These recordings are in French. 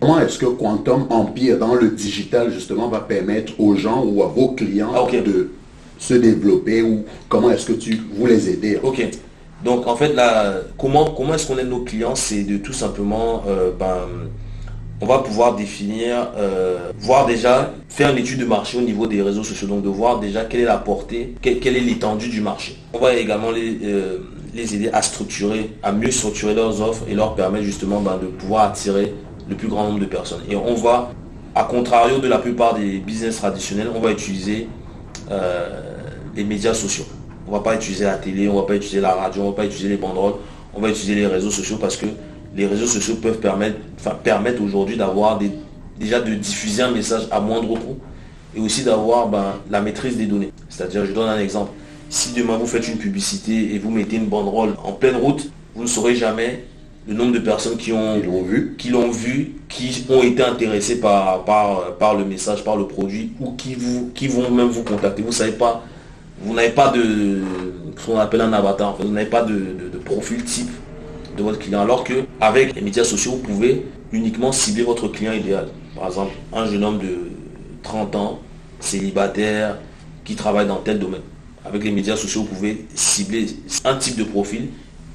Comment est-ce que Quantum Empire dans le digital justement va permettre aux gens ou à vos clients de se développer ou comment est-ce que tu vous les aider? Ok. Donc en fait là, comment, comment est-ce qu'on aide nos clients? C'est de tout simplement, euh, ben, on va pouvoir définir, euh, voir déjà, faire une étude de marché au niveau des réseaux sociaux, donc de voir déjà quelle est la portée, quelle, quelle est l'étendue du marché. On va également les, euh, les aider à structurer, à mieux structurer leurs offres et leur permettre justement ben, de pouvoir attirer le plus grand nombre de personnes. Et on va, à contrario de la plupart des business traditionnels, on va utiliser euh, les médias sociaux. On va pas utiliser la télé, on va pas utiliser la radio, on va pas utiliser les banderoles, on va utiliser les réseaux sociaux parce que les réseaux sociaux peuvent permettre, aujourd'hui d'avoir déjà de diffuser un message à moindre coût et aussi d'avoir ben, la maîtrise des données. C'est-à-dire, je donne un exemple. Si demain vous faites une publicité et vous mettez une banderole en pleine route, vous ne saurez jamais le nombre de personnes qui ont l'ont vu. qui l'ont vu, qui ont été intéressés par, par, par le message, par le produit, ou qui, vous, qui vont même vous contacter. Vous savez pas, vous n'avez pas de ce qu'on appelle un avatar, vous n'avez pas de, de- de profil type de votre client. Alors que avec les médias sociaux, vous pouvez uniquement cibler votre client idéal. Par exemple, un jeune homme de 30 ans, célibataire, qui travaille dans tel domaine. Avec les médias sociaux, vous pouvez cibler un type de profil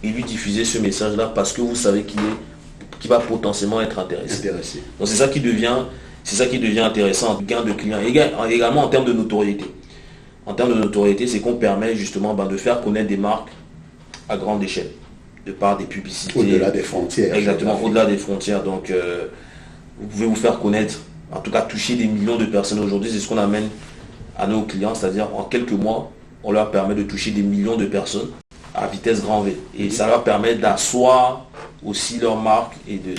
et lui diffuser ce message-là parce que vous savez qu'il est qui va potentiellement être intéressé. Intéressé. Donc c'est ça qui devient, c'est ça qui devient intéressant, gain de clients. Éga- Également en termes de notoriété. En termes de notoriété, c'est qu'on permet justement ben, de faire connaître des marques à grande échelle, de par des publicités. Au-delà des frontières. Exactement, au-delà des frontières. Donc euh, vous pouvez vous faire connaître, en tout cas toucher des millions de personnes aujourd'hui. C'est ce qu'on amène à nos clients, c'est-à-dire en quelques mois, on leur permet de toucher des millions de personnes à vitesse grand V. Et ça leur permet d'asseoir aussi leur marque et de.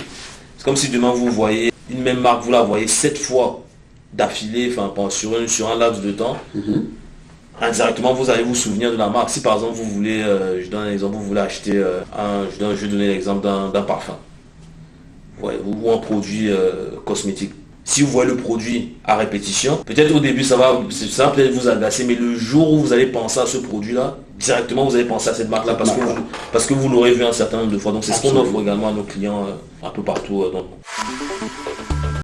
C'est comme si demain vous voyez une même marque, vous la voyez sept fois d'affilée, enfin sur, un- sur un laps de temps. Indirectement, vous allez vous souvenir de la marque. Si par exemple vous voulez, euh, je donne un exemple, vous voulez acheter euh, un, je, donne- je vais donner l'exemple d'un parfum. Ouais, ou un produit euh, cosmétique. Si vous voyez le produit à répétition, peut-être au début ça va, ça peut-être vous agacer, mais le jour où vous allez penser à ce produit-là, directement vous allez penser à cette marque-là parce que marque-là. vous, parce que vous l'aurez vu un certain nombre de fois. Donc c'est ce qu'on offre également à nos clients euh, un peu partout euh.